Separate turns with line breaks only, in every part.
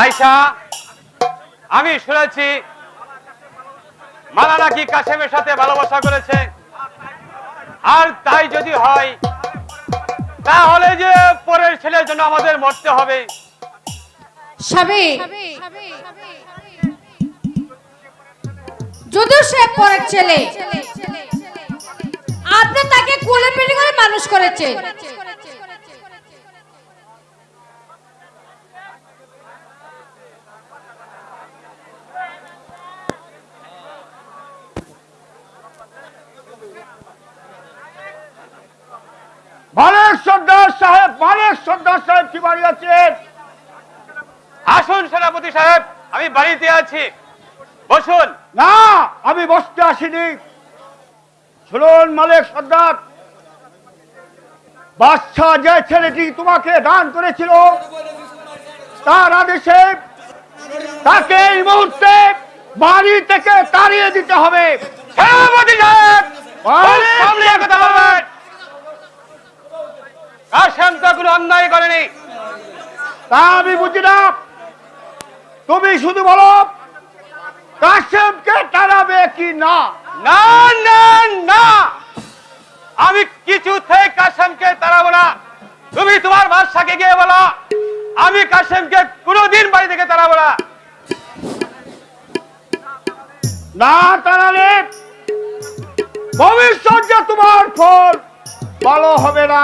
আয়শা, আমি শুনেছি মালা নাকি কাশেমের সাথে ভালোবাসা করেছে। আর তাই যদি হয়, তাহলে যে পরের ছেলের জন্য আমাদের মরতে হবে।
যদিও সে ছেলে, আপনি তাকে কোলে পেটে করে মানুষ করেছেন
মালিক সর্দার সাহেব সর্দার সাহেব কি বাড়ি আছেন?
আসুন সেনাপতি সাহেব আমি বাড়িতে আছি। বসুন।
না আমি বসতে আসিনি। শুনুন মালিক সর্দার বাচ্চা যে ছেলেটি তোমাকে দান করেছিল তার আদেশে তাকে এই মুহূর্তে বাড়ি থেকে তাড়িয়ে দিতে হবে।
সেনাপতি সাহেব সামনে কথা বলবেন। কাশেম তো কোনো অন্যায় করেনি।
তা আমি বুঝি না। তুমি শুধু বলো কাশেমকে তাড়াবে কি না?
না না না। আমি কিছুতে কাশেমকে তাড়াবো না। তুমি তোমার বাদশাকে গিয়ে বলো আমি কাশেমকে কোনোদিন বাড়ি থেকে তাড়াবো না।
না তাড়ালে ভবিষ্যৎ যে তোমার ফল ভালো হবে না।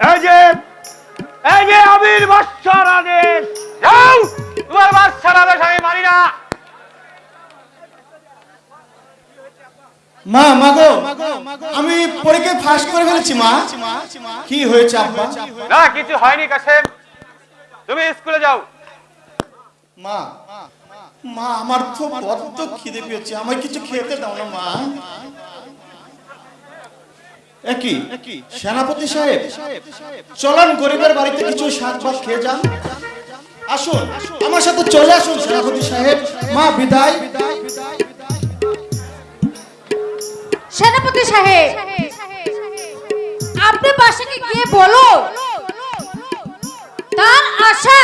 এই যে এই যে আবির বাচ্চার আদেশ।
যাও! তোমার বাদশার আদেশ আমি মানি না।
মা মাগো আমি পরীক্ষায় ফাঁস করে ফেলেছি মা। কি হয়েছে আব্বা?
না কিছু হয়নি কাশেম। তুমি স্কুলে যাও।
মা মা আমার তো বড্ড খিদে পেয়েছে। আমায় কিছু খেতে দাও না মা। একই। সেনাপতি সাহেব চলান গরিবের বাড়িতে কিছু শাক ভাত খেয়ে যান। আসুন আমার সাথে চলে আসুন সেনাপতি সাহেব। মা বিদায়।
সেনাপতি সাহেব আপনি বাসাকে গিয়ে বলো? তার আশা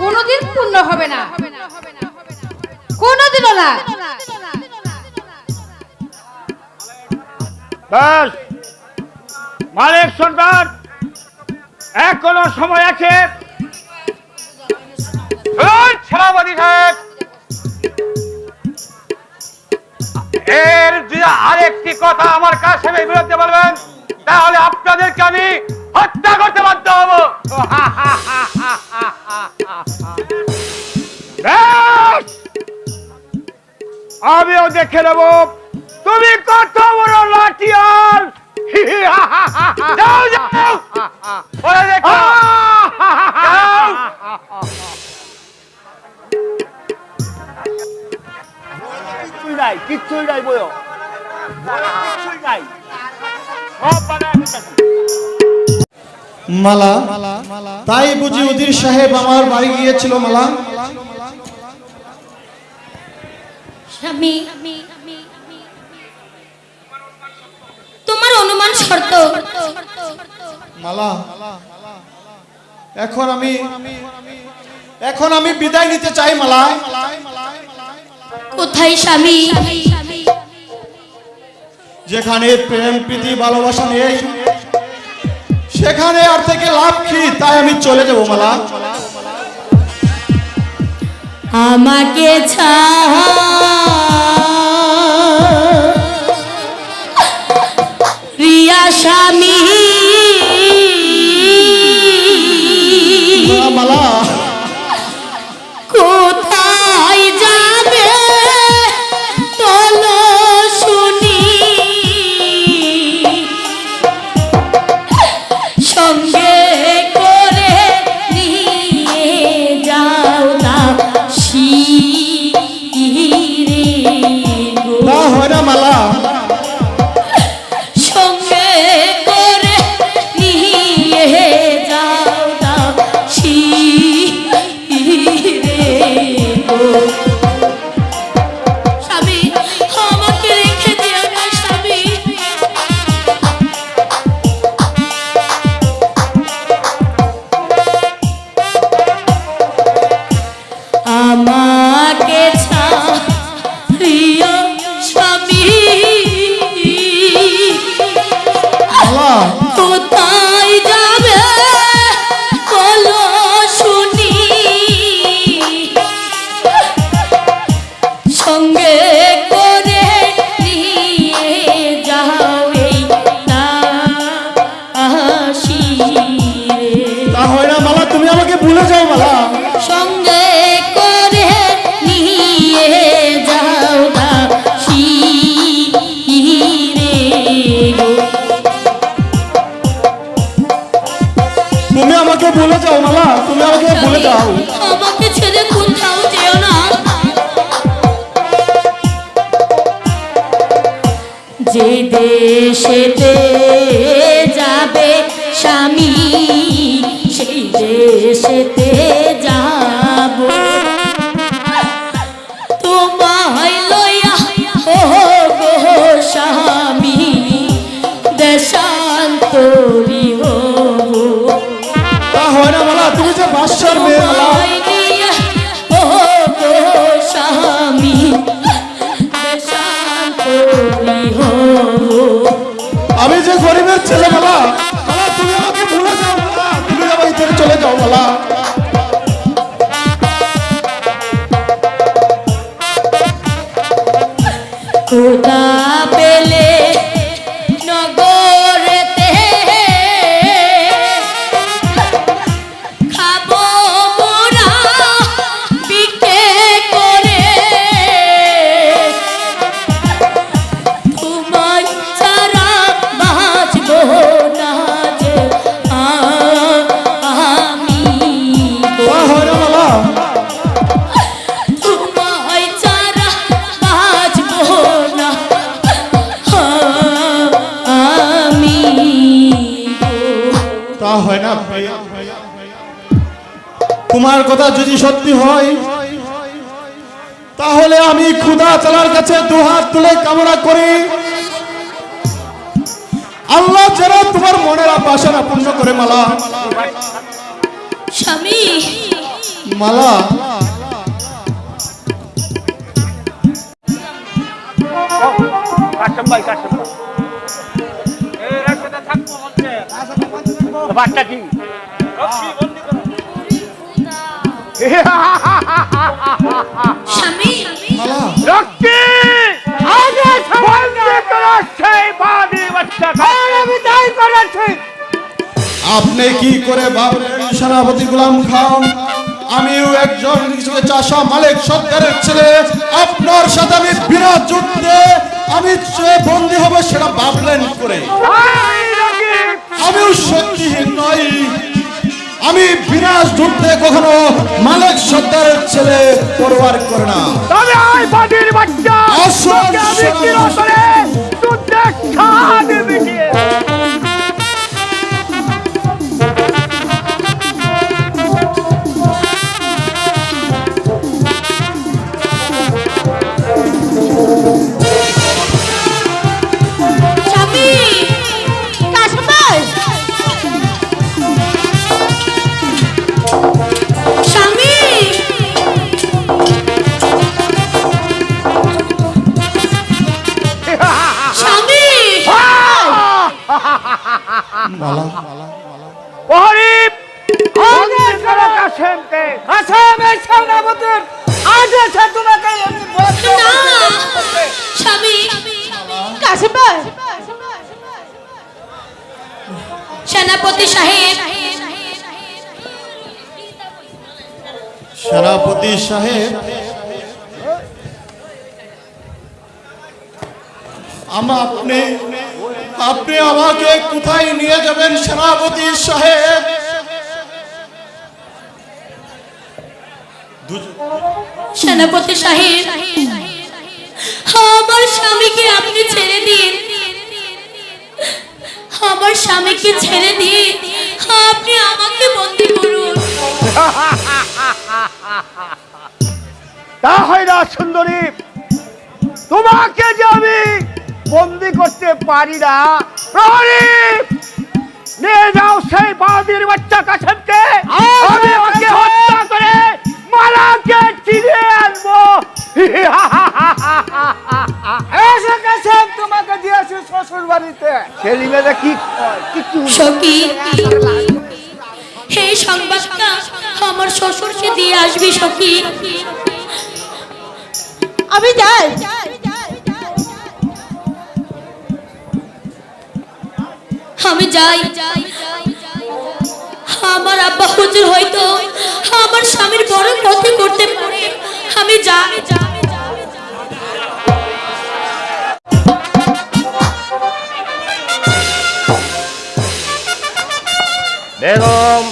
কোনোদিন পূর্ণ হবে না। কোনোদিনও না।
ব্যাস মালিক সর্দার এখনও সময় আছে।
এর আরেকটি কথা আমার কাশেমের বিরুদ্ধে বলবেন, তাহলে আপনাদেরকে আমি হত্যা করতে বাধ্য হব!
আমিও দেখে নেব, তুমি কত বড় লাঠিয়াল!
যাও যাও পরে দেখো যাও।
কিচ্ছুই নাই কিচ্ছুই নাই কিচ্ছুই নাই
মালা, তাই বুঝি উদির সাহেব আমার বাড়ি গিয়েছিল, মালা
স্বামী তোমার অনুমান শর্ত।
মালা এখন আমি এখন আমি বিদায় নিতে চাই মালা।
কোথায় স্বামী?
যেখানে প্রেম প্রীতি ভালোবাসা নেই সেখানে আর থেকে লাভ কি? তাই আমি চলে যাব মালা।
আমাকে রিয়া স্বামী
তা হয় না। তোমার কথা যদি সত্যি হয় তাহলে আমি খুদা চালার কাছে দুহাত তুলে কামনা করি। আল্লাহ যেন তোমার মনের বাসনা পূর্ণ করে মালা।
স্বামী।
মালা।
কাশেম ভাই কাশেম ভাই।
এই একসাথে থাকব বলছে।
ব্যাপারটা কি?
আপনি কি করে ভাবলেন সেনাপতি গুলাম খান? আমিও একজন চাষা মালিক সরকারের ছেলে। আপনার সাথে আমি বিরাট যুদ্ধে আমি বন্দী হব সেটা ভাবলেন করে। আমিও শক্তিহীন নই আমি বিনাশ যুদ্ধে কখনো মালিক সর্দারের ছেলে পরবার করে না
তবে আয় বাচ্চা আমি। চিরতরে যুদ্ধে খাদ মিটিয়ে
স্বামী
কাশেমকে। কাশেমের সেনাপতির আদেশে তোমাকে আমি বলছি
না স্বামী কাশিম সেনাপতি সাহেব।
সেনাপতি সাহেব আমা আপনি আপনি আমাকে কোথায় নিয়ে যাবেন সেনাপতি সাহেব?
সেনাপতি সাহেব আমার স্বামীকে আপনি ছেড়ে দিন। আমার স্বামীকে ছেড়ে দিন। আপনি আমাকে বন্দি করুন।
তা হয় না সুন্দরী। তোমাকে যে আমি বন্দি করতে পারি না। প্রহরী, নিয়ে যাও সেই বাদির বাচ্চা কাছেমকে আমি ওকে হত্যা করে মালাকে চিনে আনব। এসে কাছেম তোমাকে দিয়েছি শ্বশুর বাড়িতে কি।
সখী সংবাদটা আমার শ্বশুরকে দিয়ে আসবি সখী।
আমি যাই।
আমি যাই। আমার আব্বা হুজুর হয়তো আমার স্বামীর বড় ক্ষতি করতে পারে। আমি যাই।
বেগম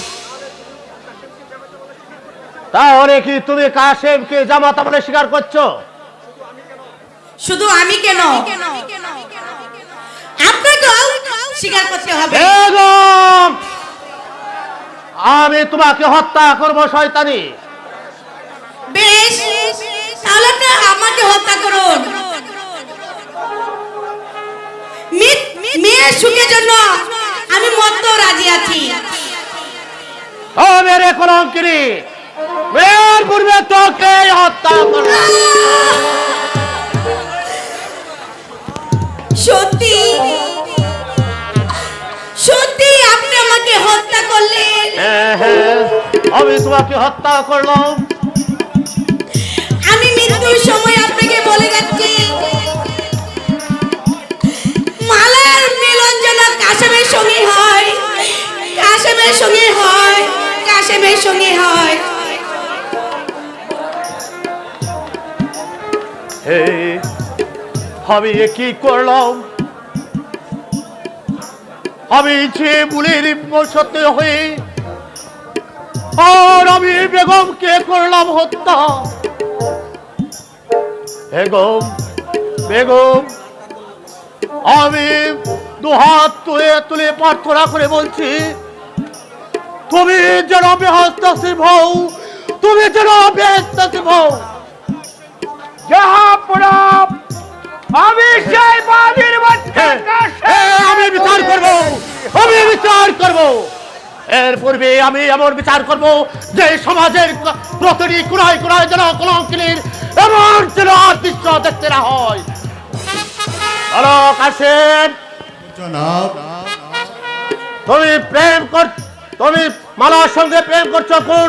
তাহলে কি তুমি কাশেমকে জামাতা বলে স্বীকার করছ?
শুধু আমি কেন? স্বীকার করতে হবে।
আমি তোমাকে হত্যা করব শয়তানি।
বেশ তাহলে আপনি আমাকে হত্যা করুন। মেয়ের সুখের জন্য আমি মরতেও রাজি আছি।
ও মেরে কলঙ্কিনী! মেয়ের পূর্বে তোকে হত্যা করব।
সত্যি? সত্যি আপনি আমাকে হত্যা করলেন।
হ্যাঁ হ্যাঁ আমি তোমাকে হত্যা করলাম।
আমি মৃত্যুর সময় আপনাকে বলে যাচ্ছি। মালার মিলন যেন কাশেমের সঙ্গে হয় কাশেমের সঙ্গে হয় কাশেমের সঙ্গে হয়।
আমি কি করলাম? আমি যে বুলির সত্যি হয়ে আর আমি বেগমকে করলাম হত্যা। বেগম বেগম, আমি দুহাত তুলে তুলে প্রার্থনা করে বলছি, তুমি যেন বেহস্তাসিব হও, তুমি যেন বেহস্তাসিব যাহা
জাহাপনা আমি সেই বাদির বাচ্চা
হ্যাঁ, হ্যাঁ, আমি বিচার করব আমি বিচার করব। এর পূর্বে আমি এমন বিচার করব যে সমাজের প্রতিটি কুড়াই কুড়াই যেন কলঙ্কিনীর এমন যেন দৃশ্য দেখতে না হয়। কাশেম তুমি প্রেম কর তুমি মালার সঙ্গে প্রেম করছ কোন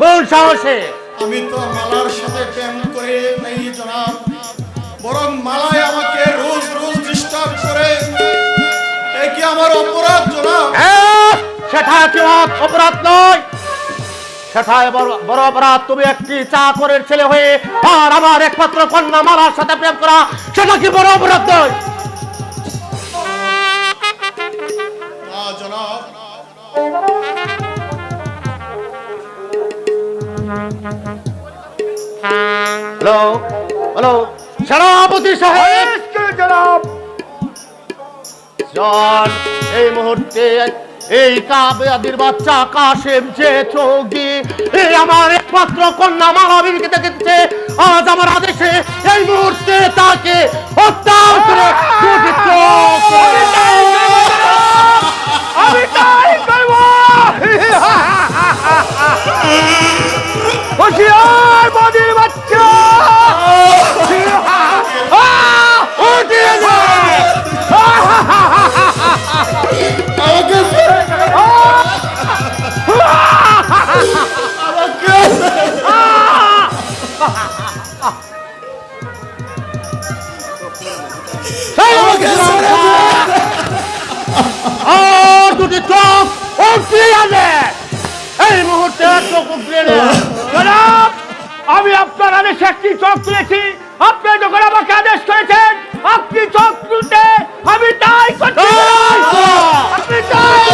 কোন সাহসে?
আমি তো মালার সাথে প্রেম বরং মালায় আমাকে রোজ রোজ ডিস্টার্ব করে। এ কি আমার অপরাধ জনাব?
সেটা কি অপ- অপরাধ নয়। সেটা বড় বড় অপরাধ। তুমি একটি চাকরের ছেলে হয়ে আর আমার একমাত্র কন্যা মালার সাথে প্রেম করা সেটা কি বড় অপরাধ নয়?
জনাব।
Hello hello. সেনাপতি সাহেব!
জনাব।
চল এই মুহূর্তে এই কাবেয়াদির বাচ্চা কাশেম যে দিয়ে এই আমার একমাত্র কন্যা মালা দেখেছে। আজ আমার আদেশে এই মুহূর্তে তাকে হত্যা করে
আমি তাই করব। হুঁশিয়ার বাচ্চা।
আর দুটি চোখ উঠিয়ে দে! এই মুহূর্তে চোখ!
জনাব আমি আপনার আদেশে একটি চোখ তুলেছি আপনি যখন আমাকে আদেশ করেছেন আপনি চোখ তুলতে আমি তাই করতে
তাই কর!
আপনি তাই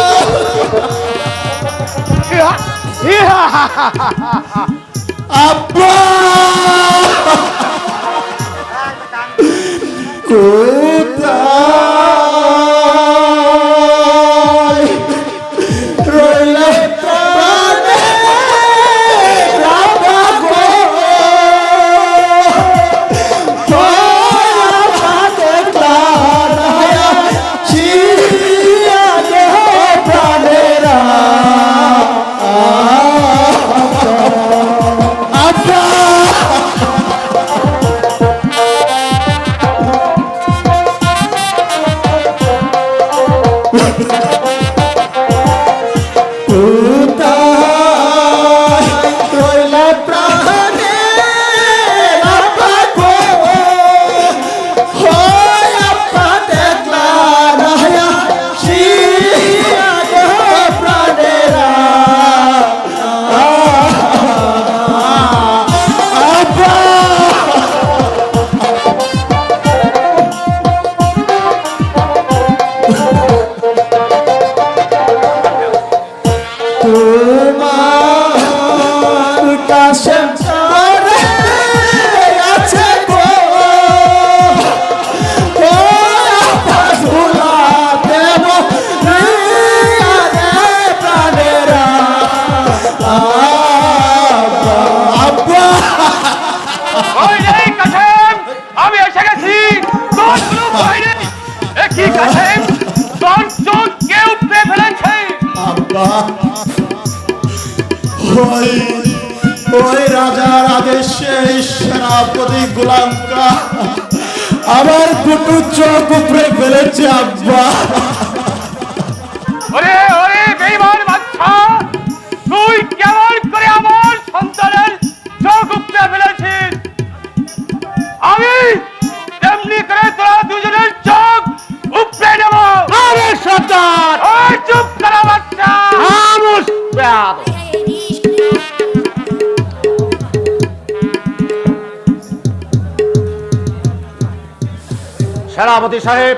সেনাপতি
সাহেব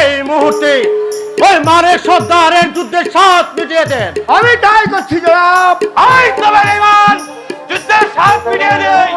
এই মুহূর্তে ওই মারে সর্দারের যুদ্ধের সাথ মিটিয়ে দেন।
আমি তাই করছি জনাব।
যুদ্ধের সাথ মিটিয়ে দেই।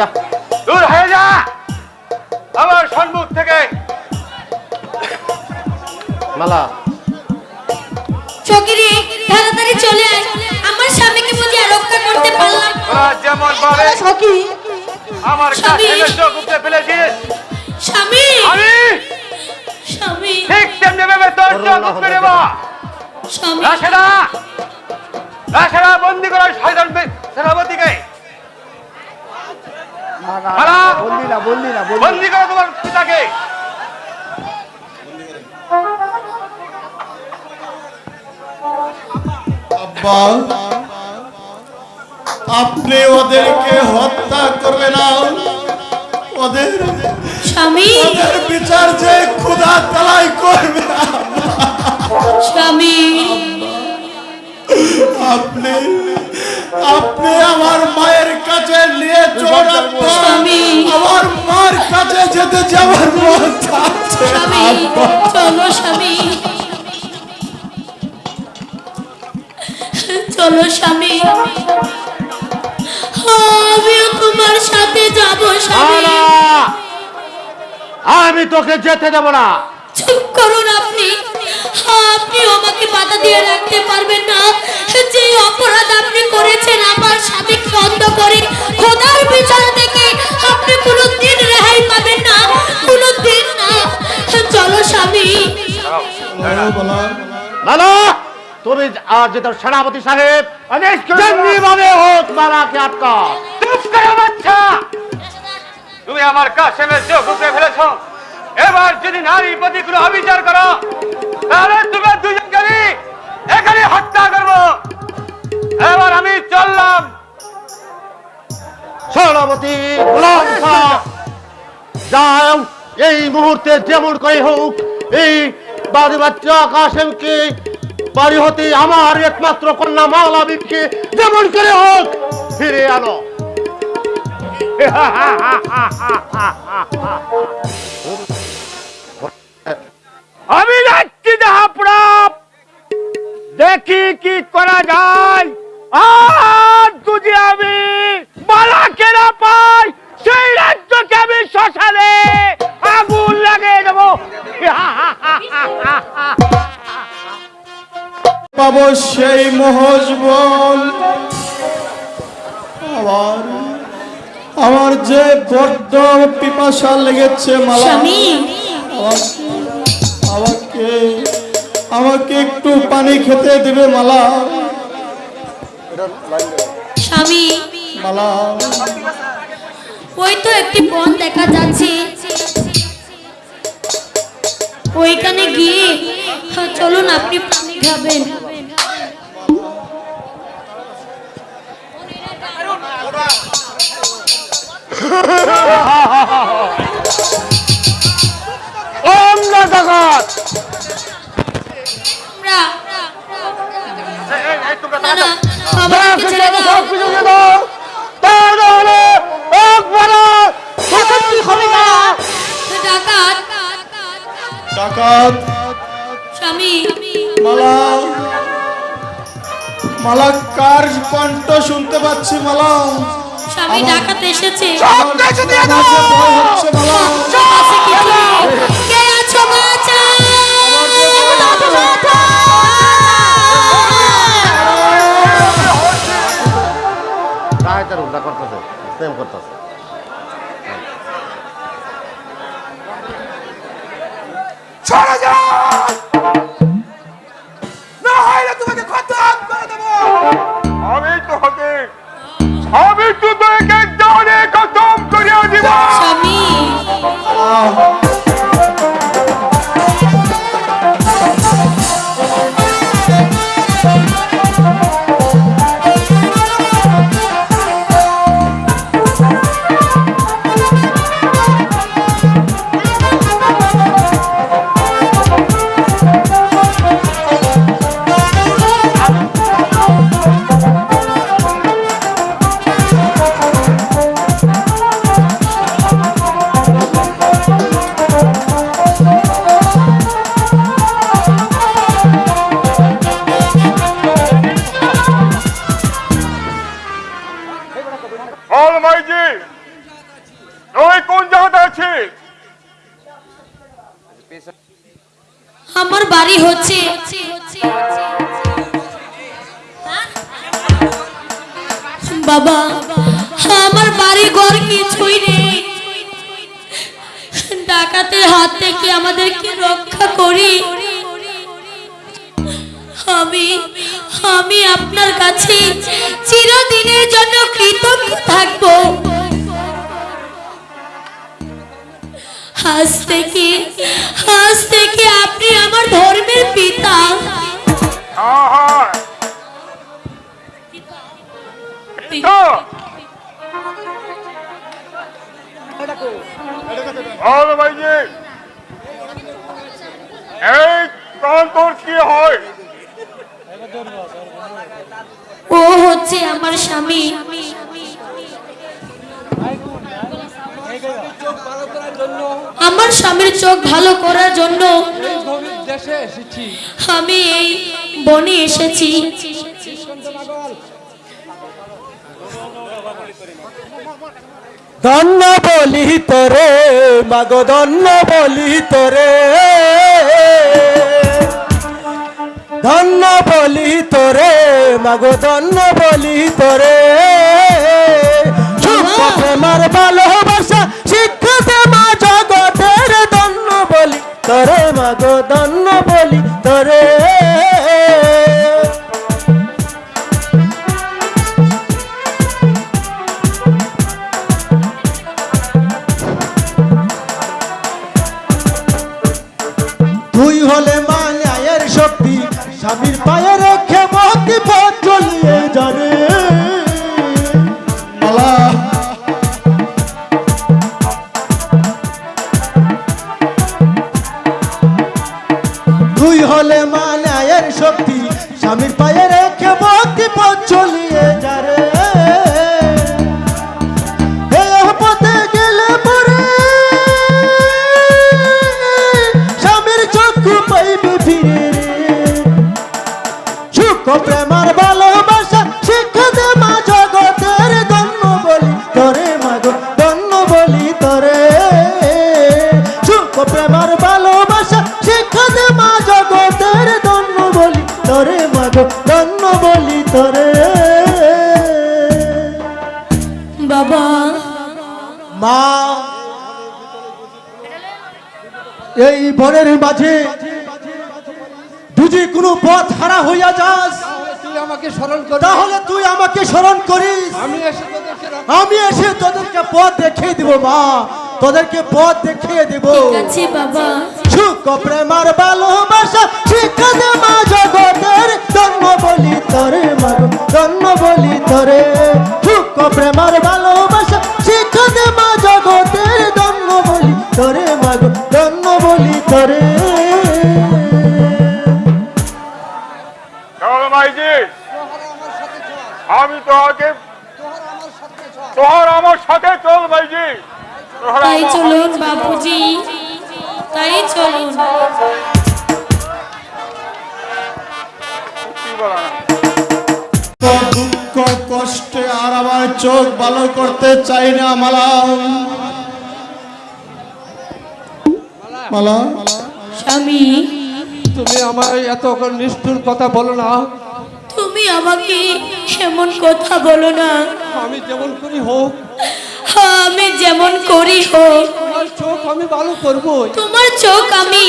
যা
দূর হয়ে যা। আমার সম্মুখ থেকে।
মালা।
চকিরি তাড়াতাড়ি চলে আয়। আমার স্বামীকে বুঝি আর রক্ষা করতে পারলাম না।
যেমন ভাবে
সখী।
আমার
স্বামী।
কাছে চোখ উপড়ে ফেলেছিস।
স্বামী।
আমি
স্বামী।
ঠিক তেমনি ভাবে তোর চোখ উপড়ে নেব
স্বামী।
রাশেদা
না বললি না
বন্দি করো তোমার পিতাকে।
আব্বা আপনি ওদেরকে হত্যা করবে না ওদের
স্বামী।
ওদের বিচার যে খুদা তালাই
আমি তোকে যেতে দেব না।
চুপ করুন আপনি। আপনি আমাকে বাধা দিয়ে রাখতে পারবেন না। যে অপরাধ আপনি করেছেন আমার স্বামীকে বন্ধ করে খোদার বিচার থেকে আপনি কোনো দিন রেহাই পাবেন না কোনো দিন না। চলো স্বামী।
মালা তুমি আর যেতে সেনাপতি সাহেব
জনাব।
ভাবে হোক মালাকে আটকা
চুপ করো বাচ্চা! তুমি আমার কাশেমের চোখ উপড়ে ফেলেছো। এবার যদি নারী প্রতি কোনো অবিচার করো, তাহলে তুমি দুজনকে এখানে হত্যা করব। এবার আমি চললাম।
যাও, এই মুহূর্তে যেমন করে হোক, এই বাড়ি বাচ্চা কাসেমকে বাড়ি হতে আমার একমাত্র কন্যা মালাবিদকে যেমন করে হোক, ফিরে আনো।
আমি যাচ্ছি জাহাপ্রাপ দেখি কি করা যায়। আর যদি আমি বালাকে না পাই সেই রাজ্যকে আমি শ্মশানে আগুন লাগিয়ে দেবো।
পাবো সেই মহজবল আমার আমার যে বড্ড পিপাসা লেগেছে মালা।
স্বামী।
আমাকে আমাকে একটু পানি খেতে দেবে মালা।
স্বামী।
মালা।
ওই তো একটি বন দেখা যাচ্ছে। ওইখানে গিয়ে হ্যাঁ, চলুন আপনি পানি খাবেন।
জগৎ
ডাকাত। স্বামী।
মালা। মালা কার কণ্ঠ শুনতে পাচ্ছি মালা।
স্বামী ডাকাতে এসেছে।
আমার কাছে ভয় হচ্ছে
আছে কিছু কে আছো বাঁচাও!
রায়তার উল্টা করতেছে সেম করতেছে।
তো বল মাইজি এই কান তোর কি হয়?
ও হচ্ছে আমার স্বামী। আমার স্বামীর চোখ ভালো করার জন্য আমি এই বনে এসেছি।
ধন্য বলি তোরে, মাগো, ধন্য বলি তোরে। ধন্য বলি তোরে, মাগো, ধন্য বলি তোরে। প্রেমার ভালোবাসা শিক্ষাতে মা জগতের ধন্য বলি তোরে, মাগো, ধন্য বলি তোরে। স্বামীর পায়ে রেখে মতি পথ চলিয়ে জানে বনের মাঝে যদি কোনো পথ হারা হইয়া যাস?
আমাকে স্মরণ কর
তাহলে তুই আমাকে স্মরণ করিস।
আমি এসে তোদেরকে
আমি এসে তোদেরকে পথ দেখিয়ে দিব মা। তোদেরকে পথ দেখিয়ে দিব।
ঠিক আছে বাবা।
সুখ প্রেমার ভালোবাসা শিক্ষা দে মা জগতের
ভালো করতে চাই না মালা মালা?
স্বামী।
তুমি আমার এত নিষ্ঠুর কথা বলো না।
তুমি আমাকে এমন কথা বলো না।
আমি যেমন করি হোক।
আমি যেমন করি হোক।
তোমার চোখ আমি ভালো করব
তোমার চোখ আমি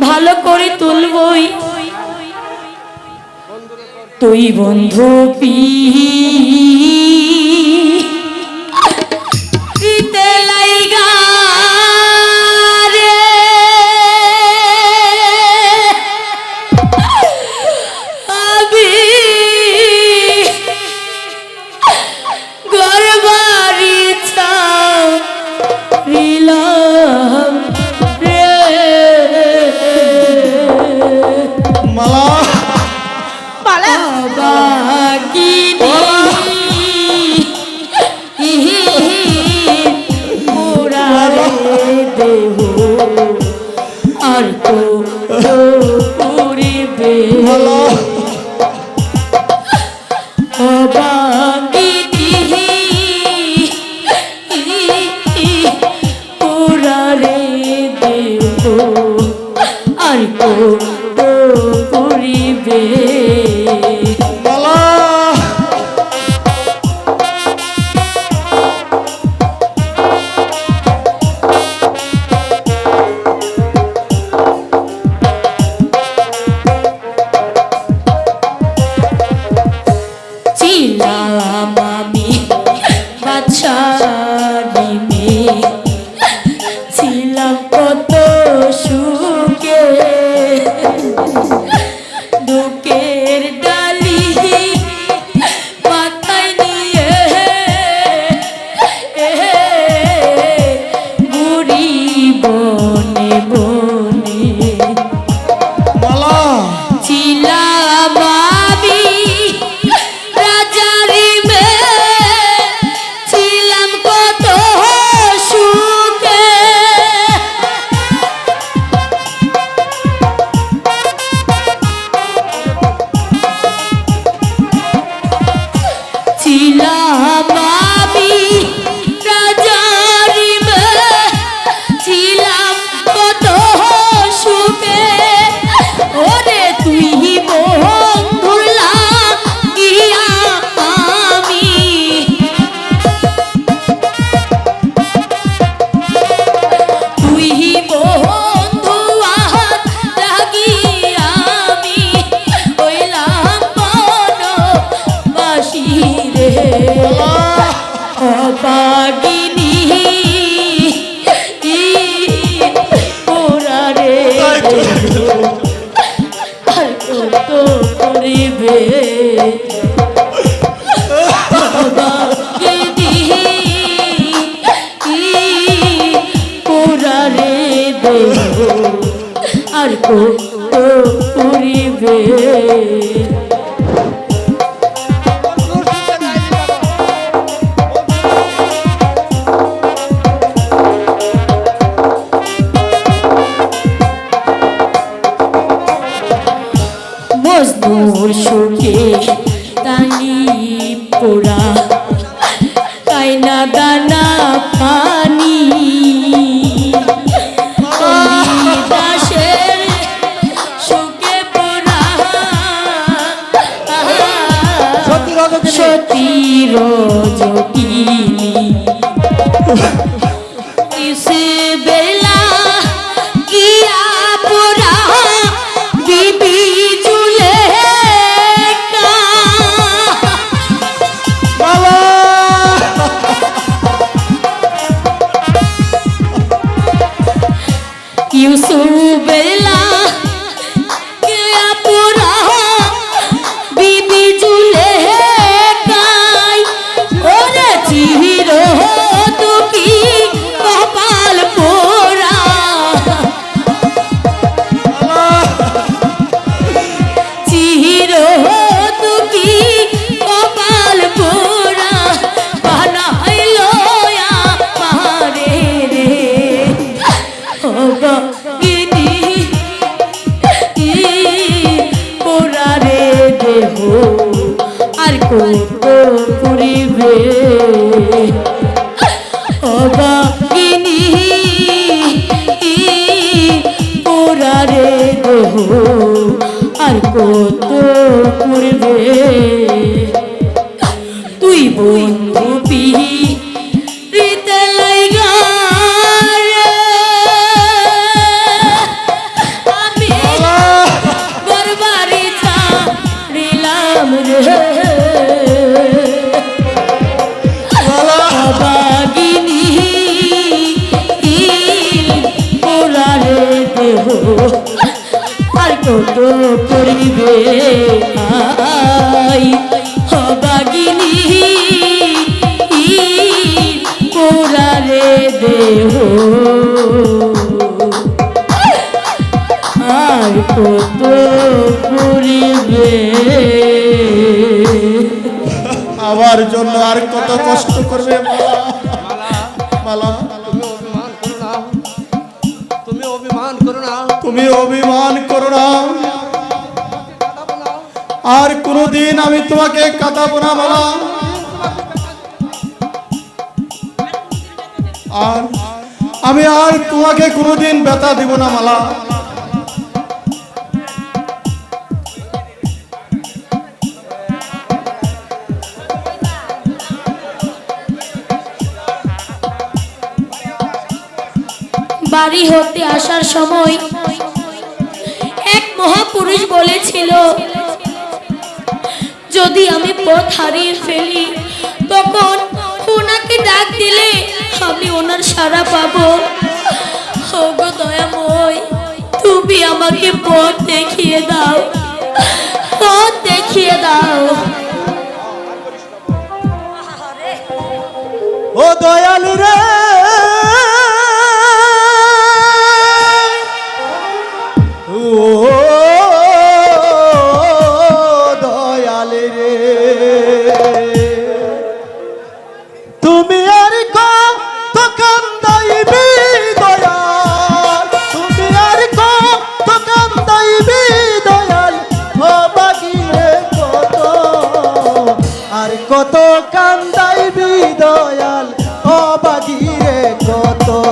ভালো করে তুলবই। তুই বন্ধু পি দিব
না
মালা।
বাড়ি হতে আসার সময় এক মহাপুরুষ বলেছিল, যদি আমি পথ হারিয়ে ফেলি, তখন ওনাকে ডাক দিলে আমি ওনার সারা পাবো। ওগো দয়াময় তুমি আমাকে পথ দেখিয়ে দাও। পথ দেখিয়ে দাও।
ও দয়ালু রে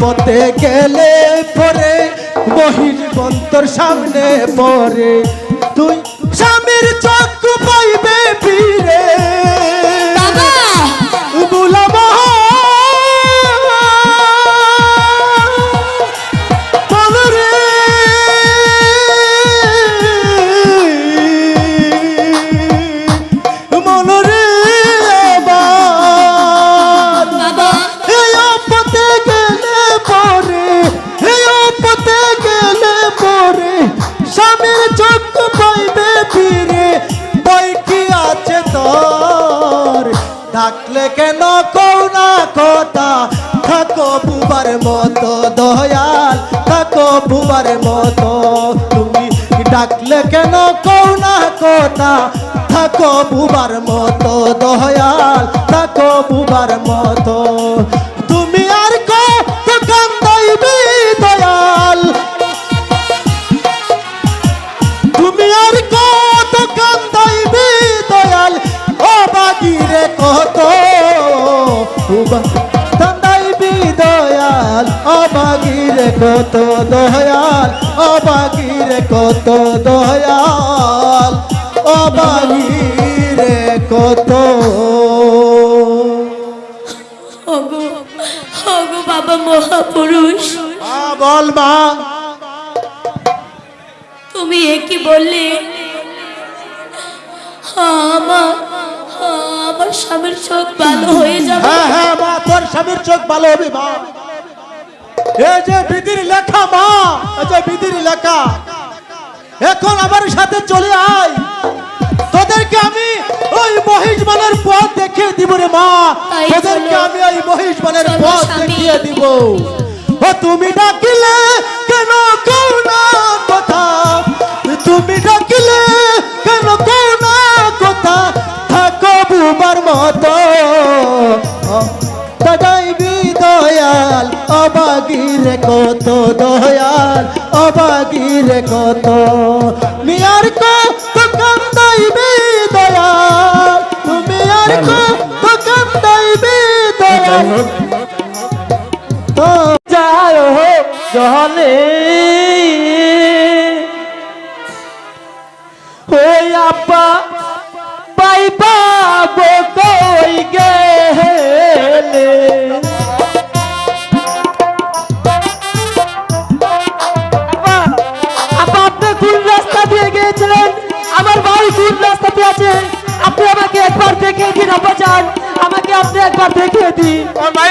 পথে
গেলে পরে বহির বন্তর সামনে পরে। দয়াল, থাকো
ভুবার মতো। তুমি ডাকলে কেন কৌ না কথা? থাকো বুবার মতো, দয়াল, থাকো বুবার মতো। তুমি কত দয়াল ও বাগিরে কত দয়াল ও বাগিরে কত
ওগো ওগো বাবা মহাপুরুষ।
বল মা।
তুমি একই বললে? আমার আমার স্বামীর চোখ ভালো হয়ে যাবে।
হ্যাঁ হ্যাঁ মা তোর স্বামীর চোখ ভালো হবে মা। এই যে বিধির লেখা মা যে বিধির লেখা। এখন আমার সাথে চলে আয়। তোদেরকে আমি ওই মহিষবানের পথ দেখিয়ে দিব রে মা। তোদেরকে আমি ওই মহিষবানের পথ দেখিয়ে দিব। ও তুমি ডাকিলে কেন কও না কথা? তুমি ডাকিলে কেন কও না কথা? থাকো বুবার মতো। দয়াল অবাগিরে কত দয়াল অবাগিরে কত। মিয়ার কত কান্দাইবি দয়াল? তুমি আর কত কান্দাইবি দয়াল? তো যায় জলে ওই আপা পাইবা গো কই গেলে? আমার ভাই সুদ রাস্তাতে আছে? আপনি আমাকে একবার দেখে দিন যান আমাকে আপনি একবার দেখে দিন। আমার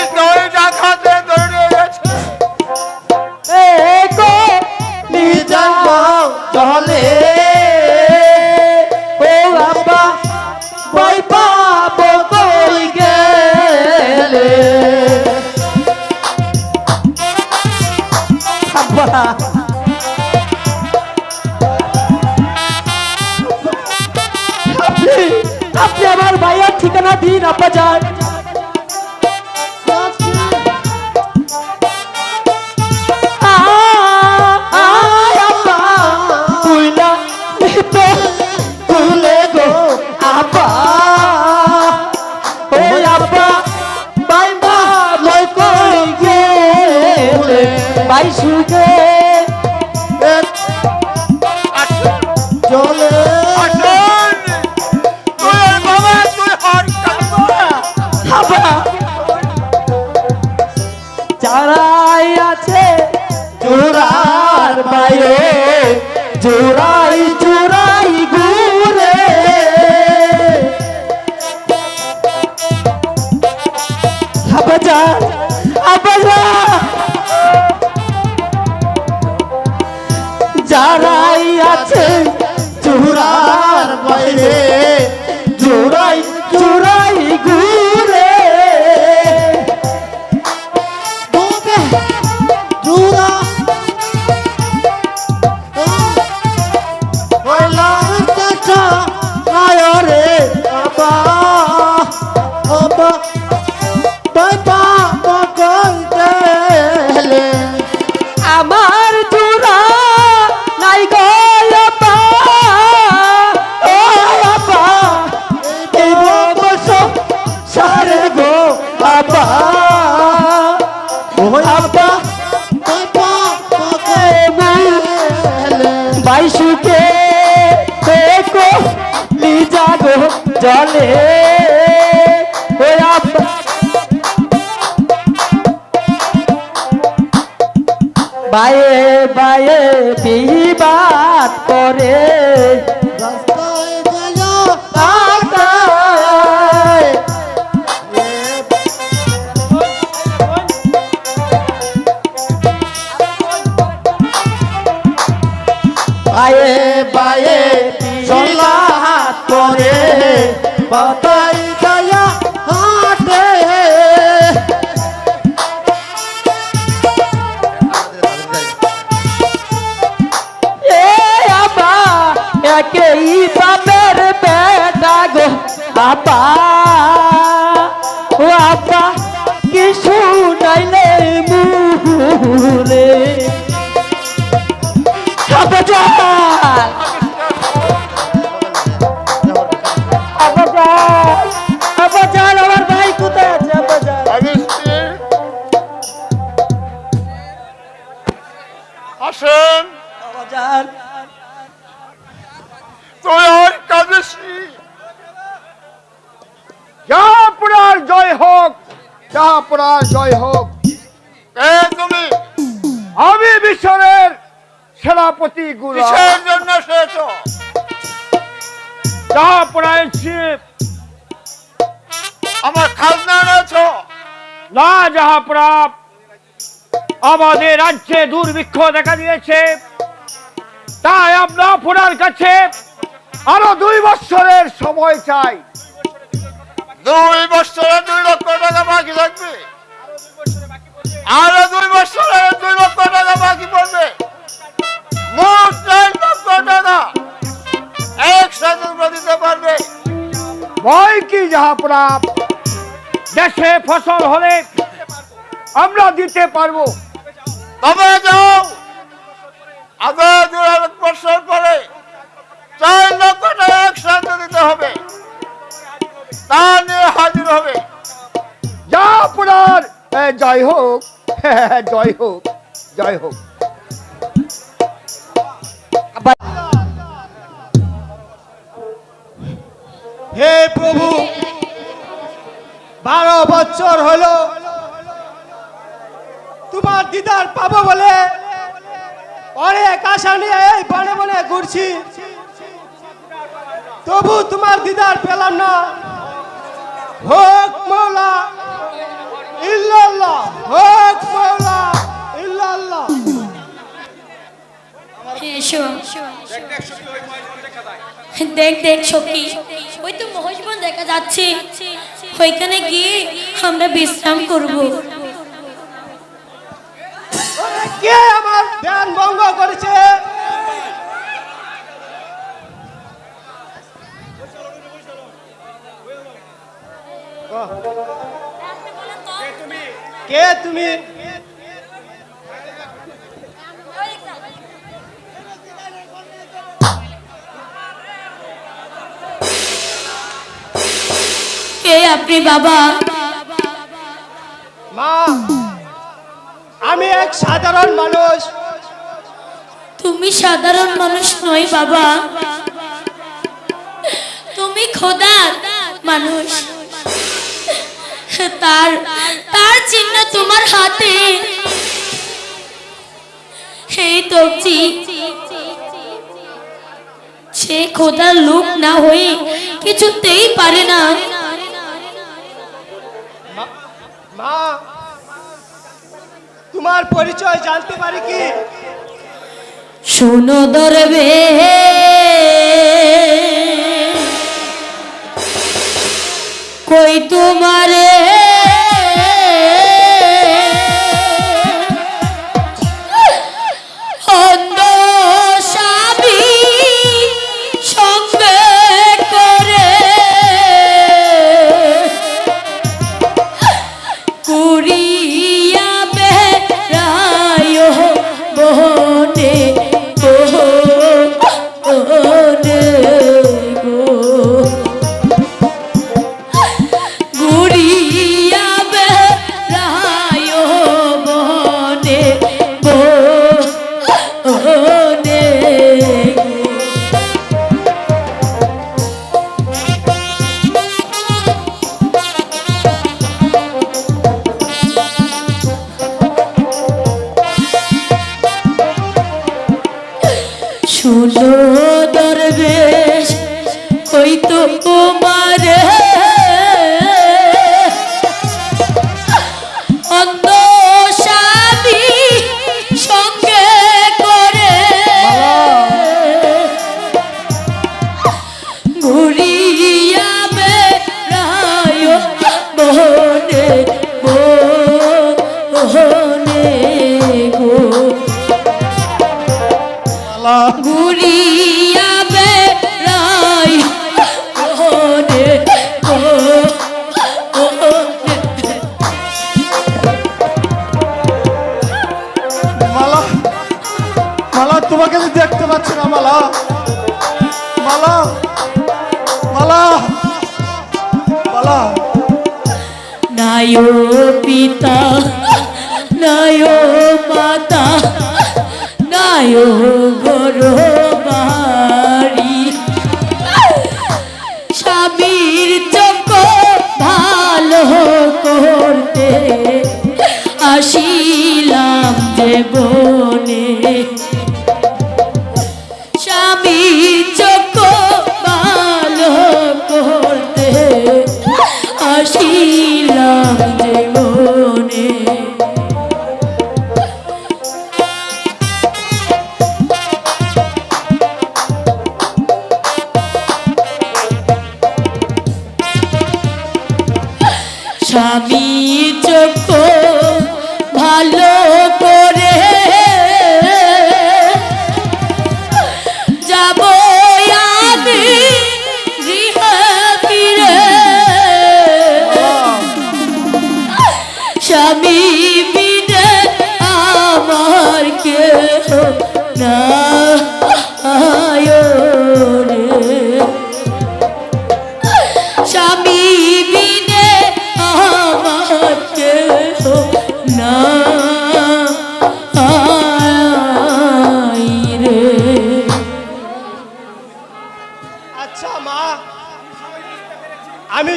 বায়ে বিবাদ করে। বায়ে বায়ে চলা হাত করে। বাতাই
না আমাদের রাজ্যে দুর্ভিক্ষ দেখা দিয়েছে। তাই আমরা আপনার কাছে আরও দুই বছরের সময় চাই।
দুই বছরে দুই লক্ষ টাকা বাকি থাকবে। আরও দুই বছরে দুই লক্ষ টাকা বাকি পড়বে। মোট চার লক্ষ টাকা একসাথে দিতে পারবে।
ভয় কি জাহাপুরা দেশে ফসল হলে আমরা দিতে পারব।
তবে যাও। দু বছর পরে চার লক্ষ টাকা একসাথে দিতে হবে। তা নিয়ে হাজির হবে।
জাহাপুরার এ, জয় হোক। জয় হোক। জয় হোক।
হে প্রভু বারো বছর হলো। তোমার দিদার পাবো বলে। অনেক আশা নিয়ে এই বনে বনে ঘুরছি। তবু তোমার দিদার পেলাম না। হোক মৌলা
দেখ দেখ, সখী দেখা যাচ্ছে। ওইখানে গিয়ে আমরা বিশ্রাম করব।
কে আমার ধ্যান ভঙ্গ করেছে? কে তুমি?
কে আপনি বাবা?
মা আমি এক সাধারণ মানুষ।
তুমি সাধারণ মানুষ নয় বাবা। তুমি খোদা মানুষ। তার তার চিহ্ন তোমার হাতে। সেই তবজি সে খোদার লোক না হয়ে কিছুতেই পারে না।
মা তোমার পরিচয় জানতে পারি কি?
শোনো দরবে। কই তোমারে?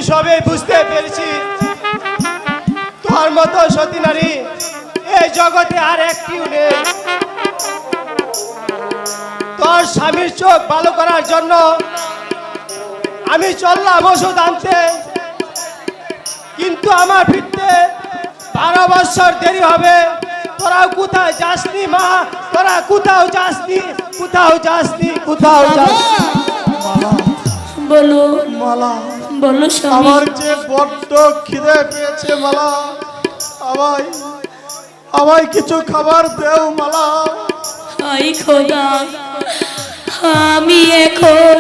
সবে বুঝতে পেরেছি। তোমার মতো সতী নারী এই জগতে আর একটিও নেই। তোর স্বামীর চোখ ভালো করার জন্য আমি চললাম ওষুধ আনতে। কিন্তু আমার ফিরতে বারো বছর দেরি হবে। তোরা কোথায় যাসনি মা? তোরা কোথাও যাসনি? কোথাও যাসনি? কোথাও যাসনি?
বলো
মালা।
বলো স্বামী।
আমার যে বড্ড খিদে পেয়েছে মালা আমায় আমায় কিছু খাবার দেও মালা।
হাই খোদা আমি এখন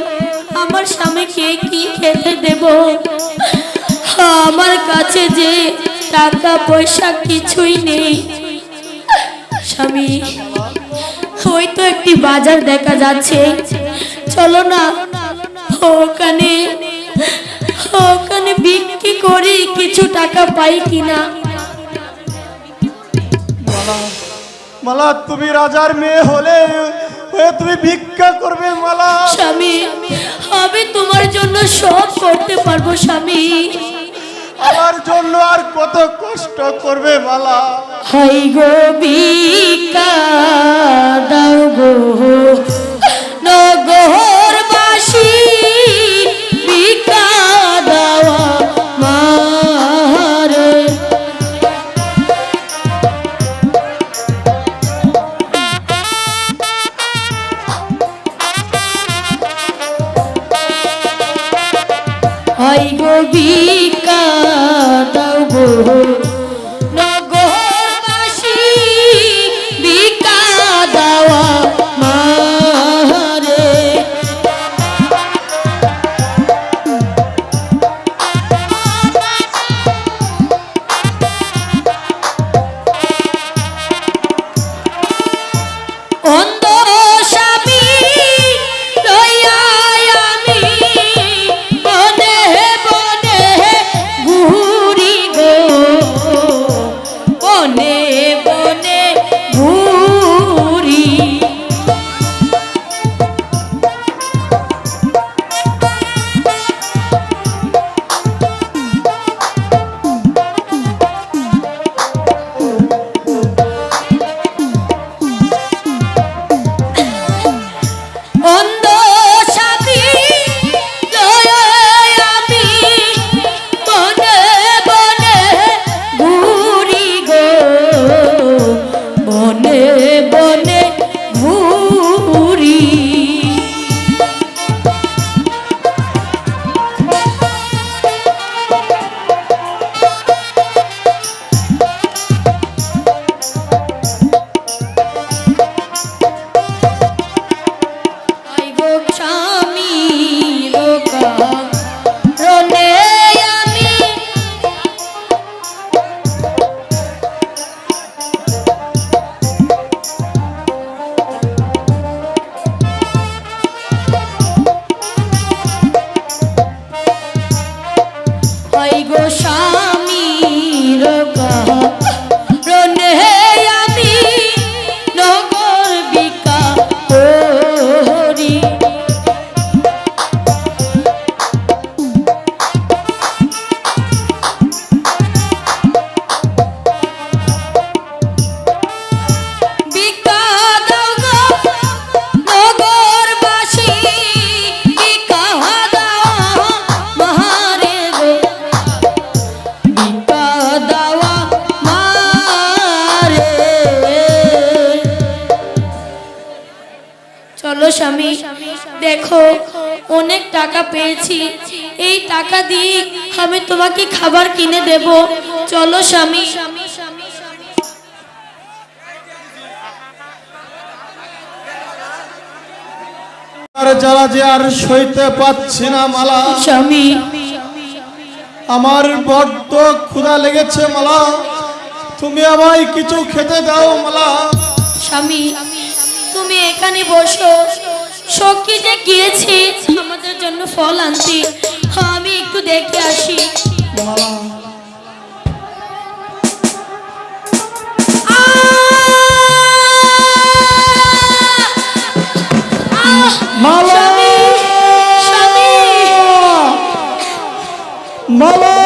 আমার স্বামীকে কি খেতে দেব? আমার কাছে যে টাকা পয়সা কিছুই নেই। স্বামী ওই তো একটি বাজার দেখা যাচ্ছে। চলো না ওখানে ওখানে বিক্রি করি কিছু টাকা পাই কিনা?
মালা। তুমি রাজার মেয়ে হলে তুমি ভিক্ষা করবে মালা।
স্বামী আমি তোমার জন্য সব করতে পারব স্বামী।
আমার জন্য আর কত কষ্ট করবে মালা।
হাই গো বিকা দাও গো। নগর বাসি বিকা হাই গো
দেব। চলো স্বামী।
যারা যে আর সইতে পাচ্ছি না মালা
স্বামী।
আমার বড্ড ক্ষুদা লেগেছে মালা। তুমি আমায় কিছু খেতে দাও মালা।
স্বামী তুমি এখানে বসো। সখী যে গিয়েছি আমাদের জন্য ফল আনছি
মালা। মালা।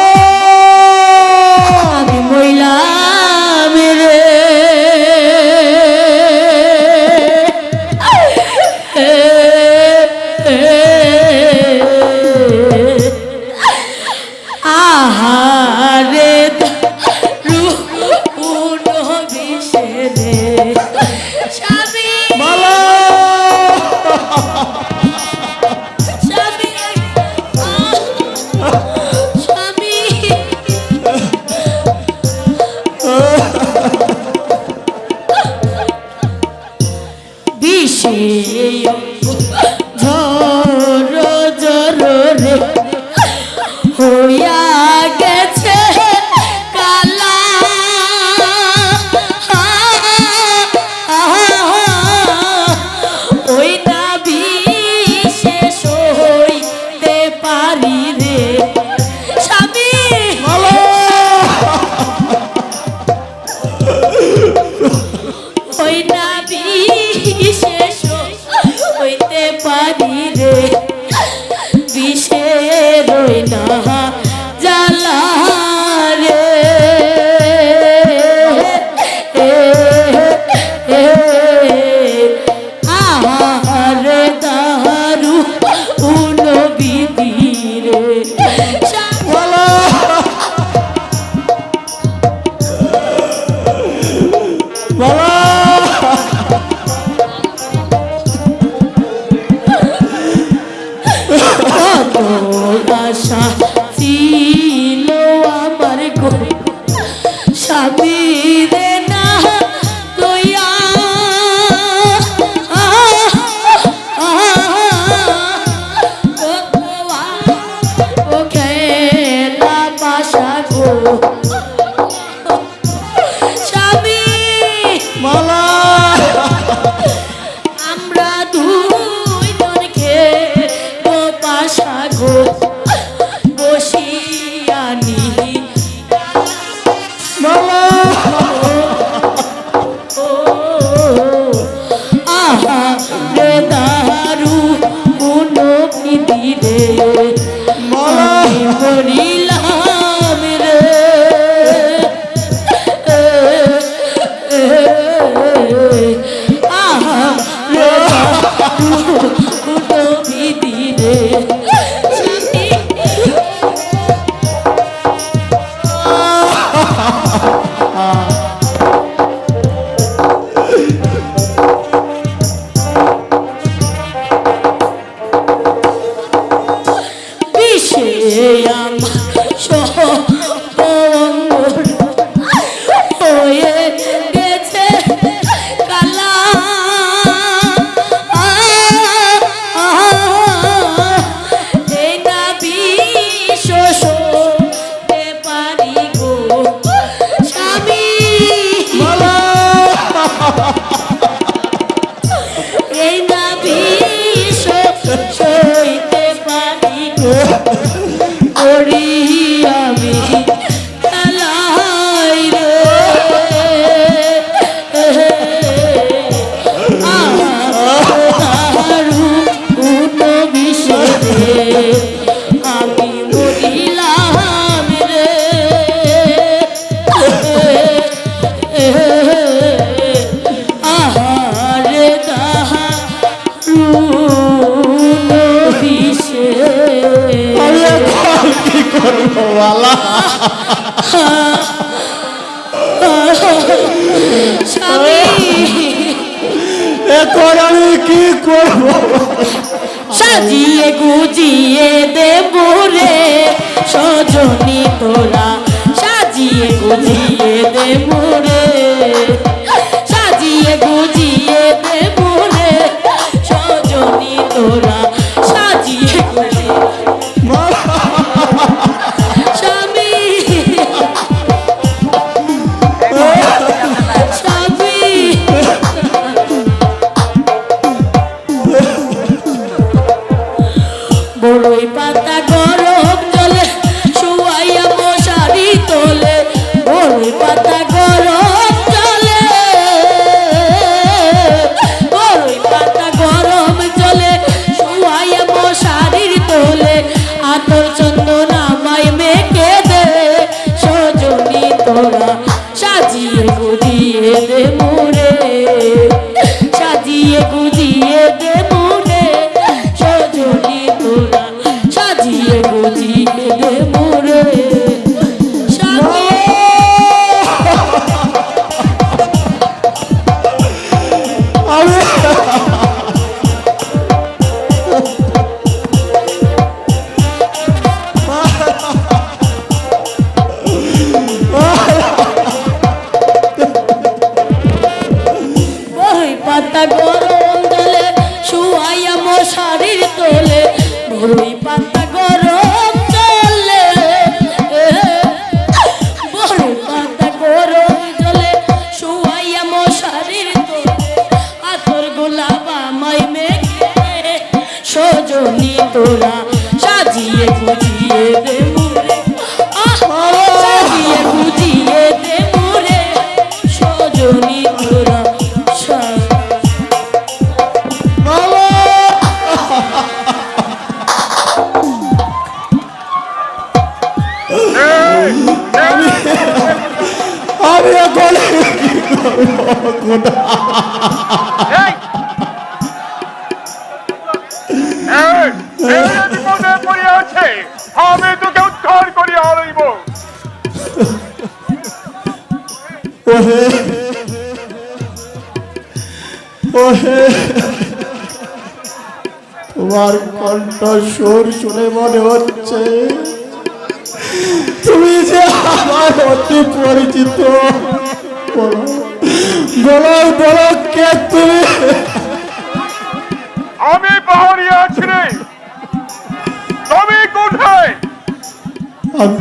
আমি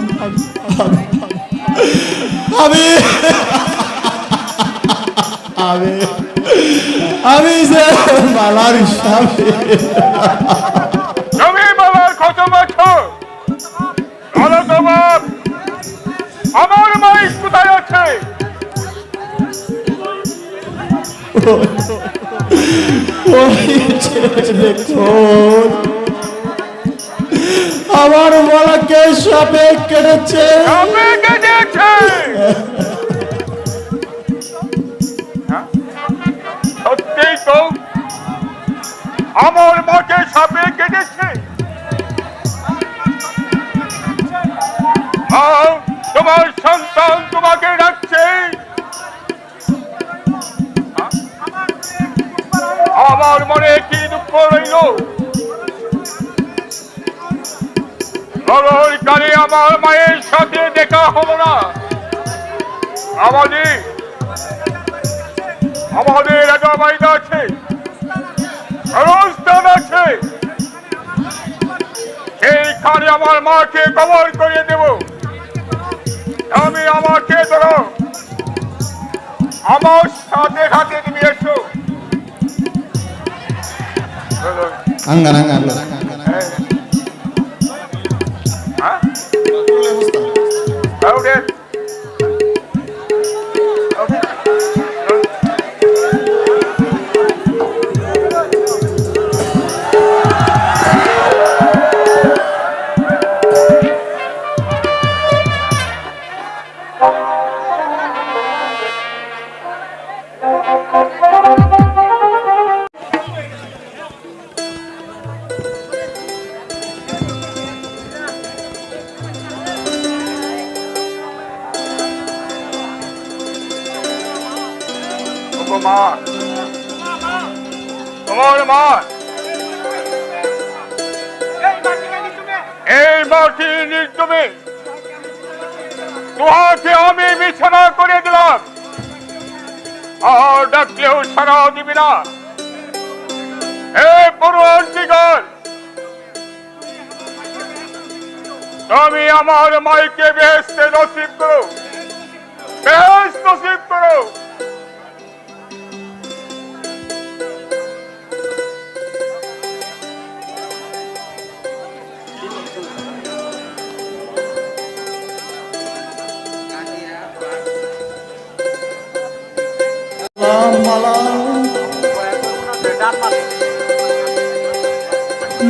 আমি আমি
যে
মালার হিসাবে।
তুমি মালার কত বছর বলো তোমার আমার মাইক কোথায় আছে?
ওই ছেলে দেখুন আমার মালাকে সাপে কেটেছে।
সাপে কেটেছে। আমার মাকে কবর করিয়ে দেব। আমি আমাকে ধরো। আমার সাথে সাথে নিয়ে এসো।
আঙ্গান আঙ্গান
আর ডাকলেও সারা দিবি না হে পূর্বন্তিগণ তুমি আমার মাইকে বেহেস্তে নসিব করো। বেহেস্ত নসিব করো।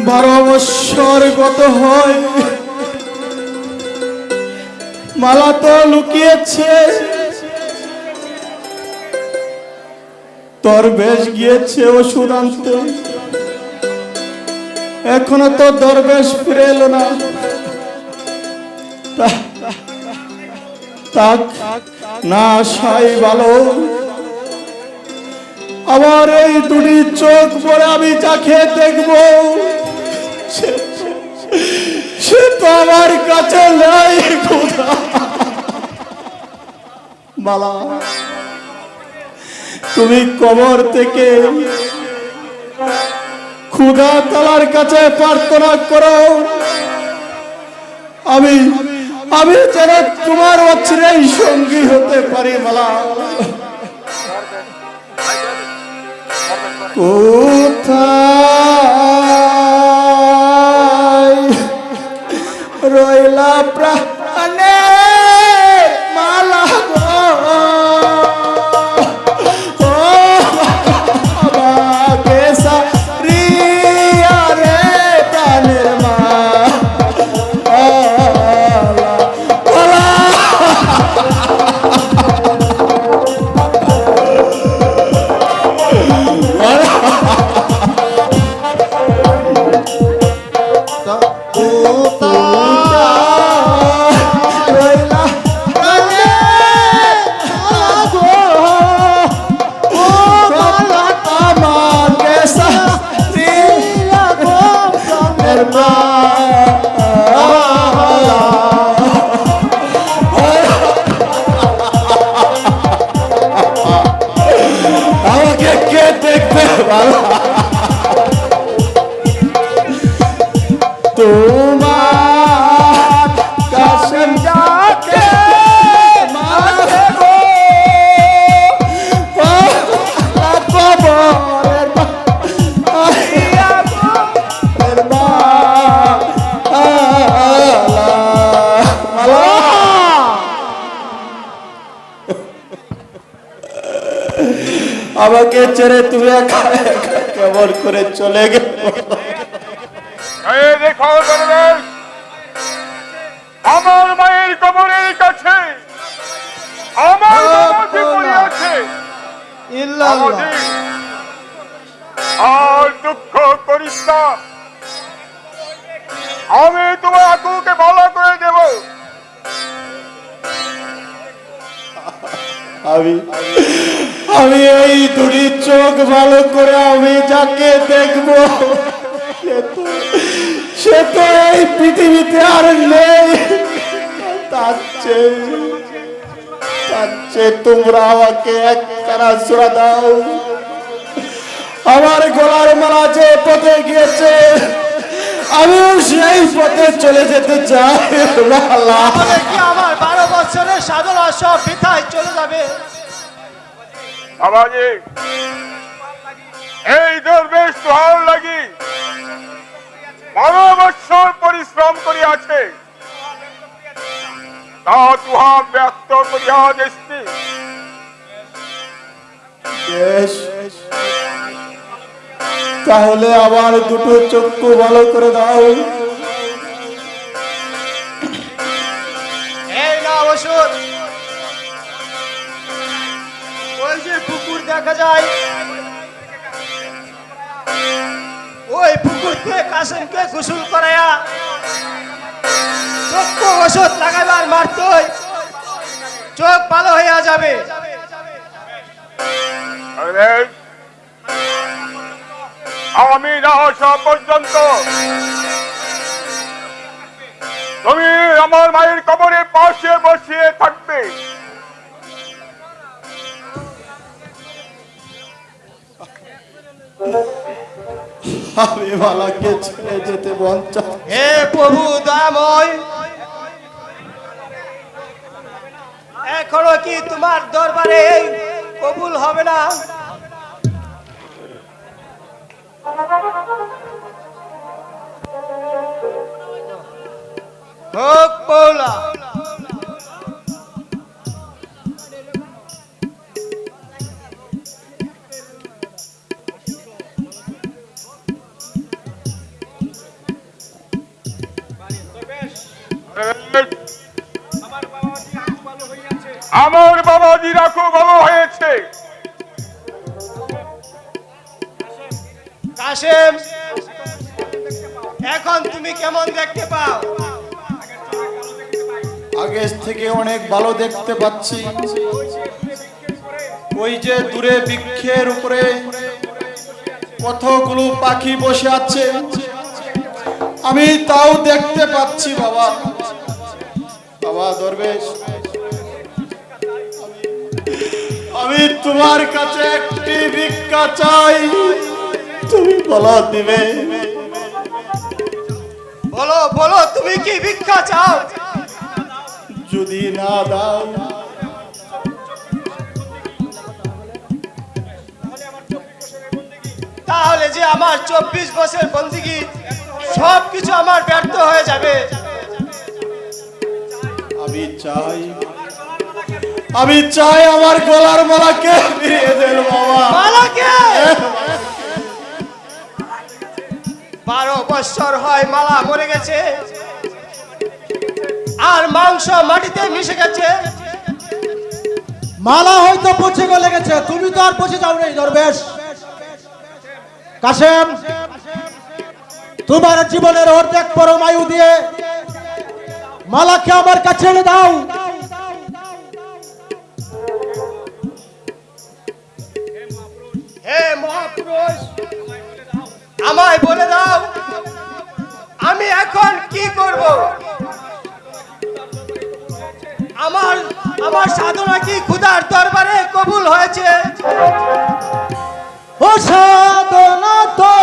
বারো বৎসর গত হয় মালা তো লুকিয়েছে তোর বেশ গিয়েছে ওষুধ আনতে এখনও তো দরবেশ ফিরে এলো না তাক না সাই ভালো আমার এই দুটি চোখ পরে আমি যাকে দেখব, সে- তো আমার কাছে নাই মালা, তুমি কবর থেকে ক্ষুধা তালার কাছে প্রার্থনা করো। আমি আমি যেন তোমার অচিরেই সঙ্গী হতে পারি, মালা। কোথায়? রইলা প্রাণে ছেড়ে তুমি কেমন করে চলে গেল।
ভালো করে
আমি যাকে দেখব সে তো এই পৃথিবীতে আর নেই। তার চেয়ে তার চেয়ে তোমরা আমাকে এক কারা সুরা দাও। আমার গলার মালা যে পথে গিয়েছে আমিও সেই পথে চলে যেতে চাই।
আমার বারো বছরের সাধনা সব বৃথায় চলে যাবে?
বাবাজি এই দরবেশ তোহার লাগি বারো বৎসর পরিশ্রম করিয়াছে। তা তুহা ব্যক্ত করিয়া
বেশ। তাহলে আবার দুটো চক্ষু ভালো করে দাও।
এই না ওষুধ ওই যে পুকুর দেখা যায়। ওই পুকুর থেকে কাসেমকে গোসল করায়া চক্ষু ওষুধ লাগাইবার মারতই চোখ ভালো হইয়া যাবে।
আমি না আসা পর্যন্ত। তুমি আমার মায়ের কবরে পাশে বসিয়ে থাকবে।
আমি মালাকে ছেড়ে যেতে মন
হে প্রভু এখনও কি তোমার দরবারে কবুল হবে না? হোক পৌলা
আমার বাবাজি রাখো ভালো হয়েছে।
কাশেম এখন তুমি কেমন দেখতে পাও?
আগে থেকে অনেক ভালো দেখতে পাচ্ছি। ওই যে দূরে বৃক্ষের উপরে কতগুলো পাখি বসে আছে। আমি তাও দেখতে পাচ্ছি বাবা। বাবা, দরবেশ। আমি তোমার কাছে একটি ভিক্ষা চাই। তুমি বলো দিবে।
বলো বলো, তুমি কি ভিক্ষা চাও?
যদি না দাও।
তাহলে যে আমার চব্বিশ বছর বন্দিগি, সবকিছু আমার ব্যর্থ হয়ে যাবে।
আমি চাই আমি চাই আমার গলার মালাকে ফিরিয়ে দেন বাবা।
মালাকে? বারো বছর হয় মালা মরে গেছে আর মাংস মাটিতে মিশে গেছে।
মালা হয়তো পচে গলে গেছে তুমি তো আর পচে যাও নাই দরবেশ। কাশেম তোমার জীবনের অর্ধেক পরমায়ু দিয়ে মালাকে আমার কাছে এনে দাও।
হে মহাপুরুষ আমায় বলে দাও আমি এখন কি করব? আমার আমার সাধনা কি খুদার দরবারে কবুল হয়েছে?
ও সাধনা তো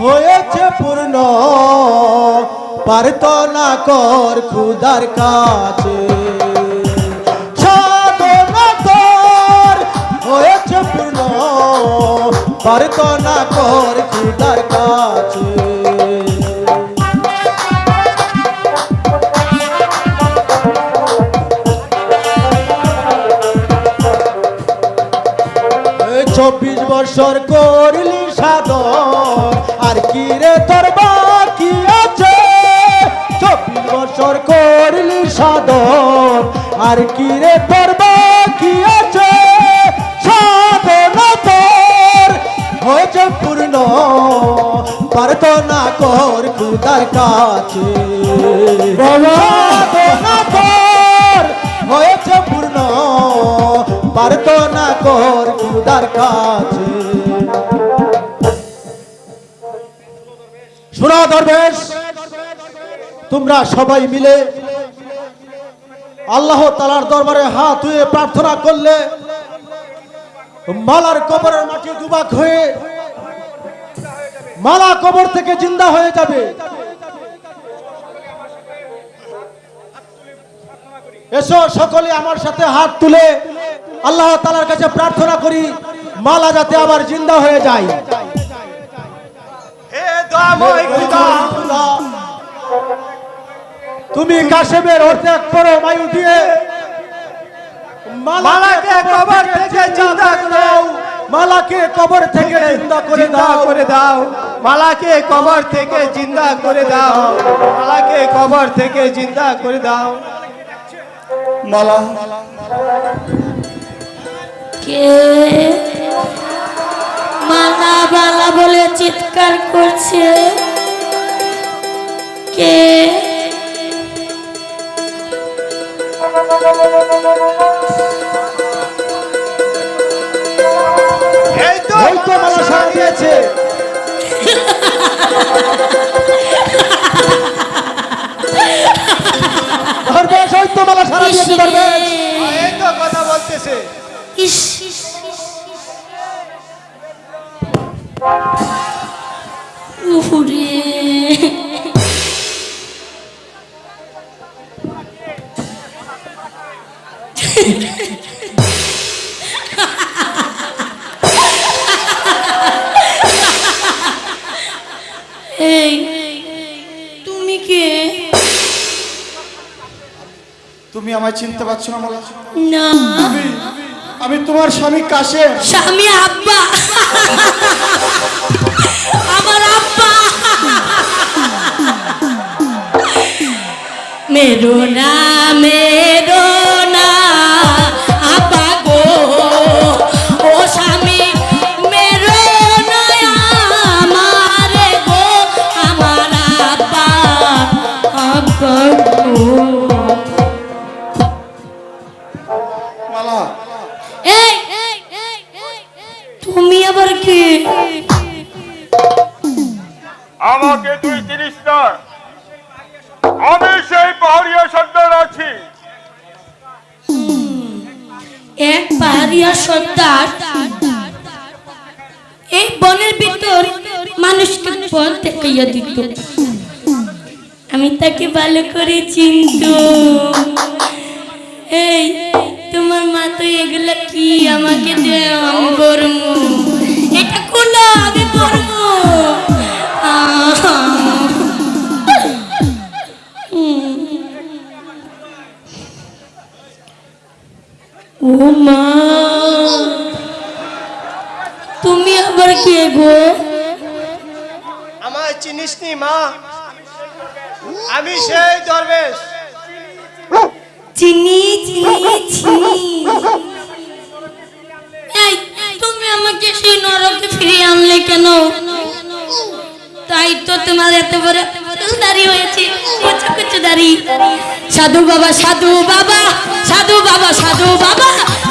হয়েছে পূর্ণ। পারত না কর খুদার কাছে। পারত না। কর খুদার কাছে। চব্বিশ বছর করলি সাধন আর কি রে তোর কি আছে? সাধন তোর হয়েছে পূর্ণ। পারত না কর খুদার কাছে। সাধনা তোর হয়েছে পূর্ণ। পারত না কর খুদার কাছে। শোনা দরবেশ তোমরা সবাই মিলে আল্লাহ তালার দরবারে হাত ধুয়ে প্রার্থনা করলে মালার কবরের মাটি দুবাক হয়ে মালা কবর থেকে জিন্দা হয়ে যাবে। এসো সকলে আমার সাথে হাত তুলে আল্লাহ তালার কাছে প্রার্থনা করি মালা যাতে আবার জিন্দা হয়ে যায়।
হে
তুমি কাশেমের অর্ধেক করো মায়ু দিয়ে।
মালাকে কবর থেকে জিন্দা করে দাও।
মালাকে কবর থেকে জিন্দা করে দাও।
করে দাও। মালাকে কবর থেকে জিন্দা করে দাও। মালাকে কবর থেকে জিন্দা করে দাও।
মালা।
কে মালা বালা বলে চিৎকার করছে? কে বুঝতে পারবে কথা বলতেছে।
ইস আমায় চিনতে পারছ না মালা
না।
আমি তোমার স্বামী কাশে
স্বামী আব্বা। আমার আব্বা। মেরো না করে তোমার এত বড় দাড়ি হয়েছে। কুচু কুচু দাড়ি। সাধু বাবা সাধু বাবা সাধু বাবা সাধু বাবা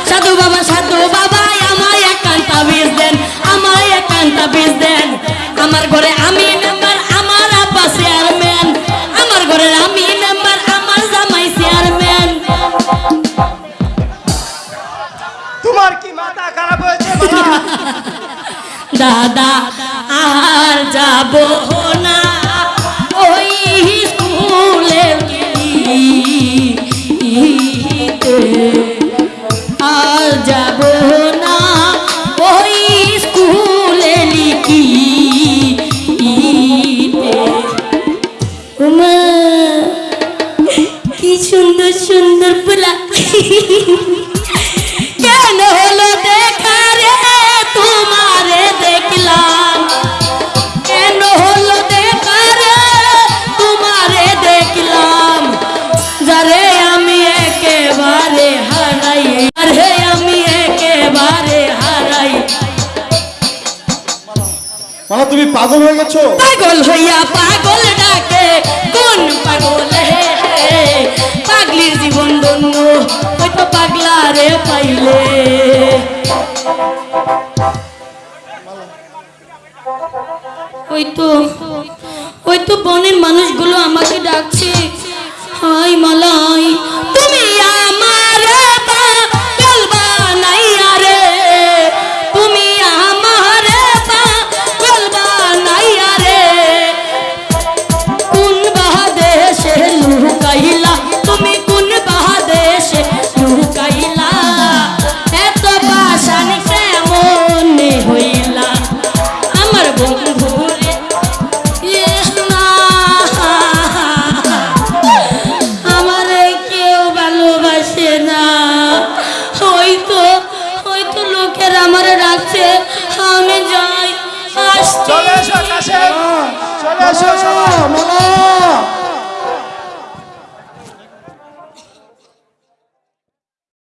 সাধু বাবা সাধু বাবা আমায় একান্ত বিষ দেন আমায় একান্ত বিষ দেন। আমার ঘরে আমি মেম্বার আমার আব্বা চেয়ারম্যান। আমার ঘরে আমি মেম্বার আমার জামাই চেয়ারম্যান।
তোমার কি মাথা খারাপ হয়েছে বাবা?
দাদা আর যাব না। ওই স্কুলে
মালা, তুমি পাগল হয়ে গেছো?
পাগল হইয়া পাগল ডাকে কোন পাগল হে পাগলির জীবন ধন্য হয়তো পাগলা রে পাইলে। ওই তো ওই তো বনের মানুষগুলো আমাকে ডাকছে। হাই মালাই